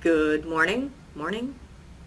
Good morning, morning,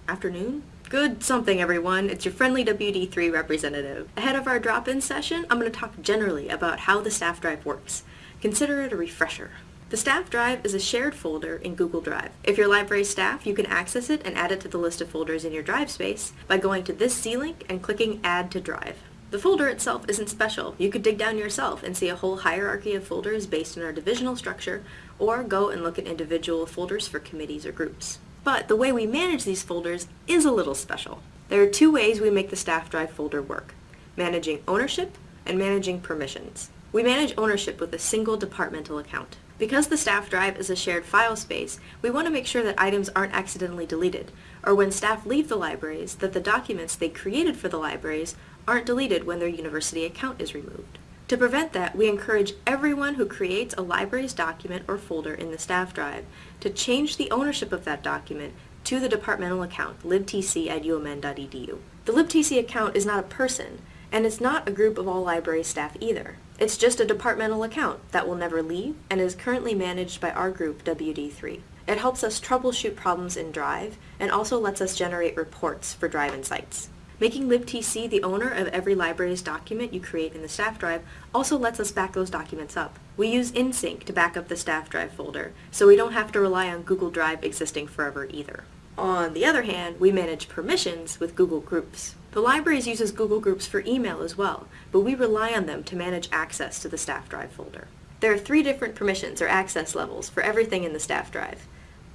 afternoon, good something everyone. It's your friendly WD3 representative. Ahead of our drop-in session, I'm going to talk generally about how the staff drive works. Consider it a refresher. The staff drive is a shared folder in Google Drive. If you're library staff, you can access it and add it to the list of folders in your drive space by going to this C link and clicking Add to Drive. The folder itself isn't special. You could dig down yourself and see a whole hierarchy of folders based on our divisional structure, or go and look at individual folders for committees or groups. But the way we manage these folders is a little special. There are two ways we make the staff drive folder work, managing ownership and managing permissions. We manage ownership with a single departmental account. Because the staff drive is a shared file space, we want to make sure that items aren't accidentally deleted, or when staff leave the libraries, that the documents they created for the libraries aren't deleted when their university account is removed. To prevent that, we encourage everyone who creates a library's document or folder in the staff drive to change the ownership of that document to the departmental account, libtc at umn.edu. The libtc account is not a person, and it's not a group of all library staff either. It's just a departmental account that will never leave and is currently managed by our group, WD3. It helps us troubleshoot problems in Drive and also lets us generate reports for Drive Insights. Making libtc the owner of every library's document you create in the staff drive also lets us back those documents up. We use InSync to back up the staff drive folder, so we don't have to rely on Google Drive existing forever either. On the other hand, we manage permissions with Google Groups. The libraries uses Google Groups for email as well, but we rely on them to manage access to the staff drive folder. There are three different permissions or access levels for everything in the staff drive.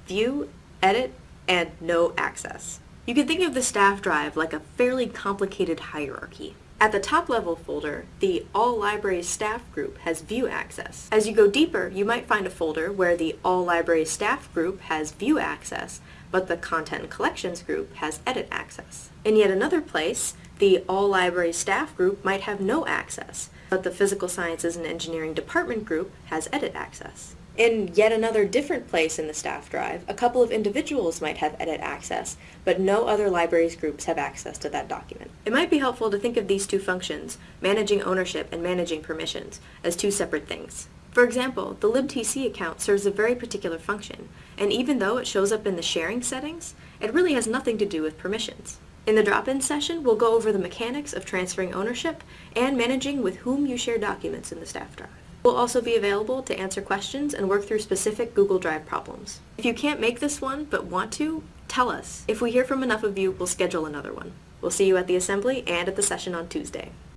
View, Edit, and No Access. You can think of the staff drive like a fairly complicated hierarchy. At the top level folder, the All Libraries Staff group has view access. As you go deeper, you might find a folder where the All Libraries Staff group has view access, but the Content and Collections group has edit access. In yet another place, the All Libraries Staff group might have no access, but the Physical Sciences and Engineering Department group has edit access. In yet another different place in the staff drive, a couple of individuals might have edit access, but no other libraries groups have access to that document. It might be helpful to think of these two functions, managing ownership and managing permissions, as two separate things. For example, the libtc account serves a very particular function, and even though it shows up in the sharing settings, it really has nothing to do with permissions. In the drop-in session, we'll go over the mechanics of transferring ownership and managing with whom you share documents in the staff drive. We'll also be available to answer questions and work through specific Google Drive problems. If you can't make this one but want to, tell us. If we hear from enough of you, we'll schedule another one. We'll see you at the assembly and at the session on Tuesday.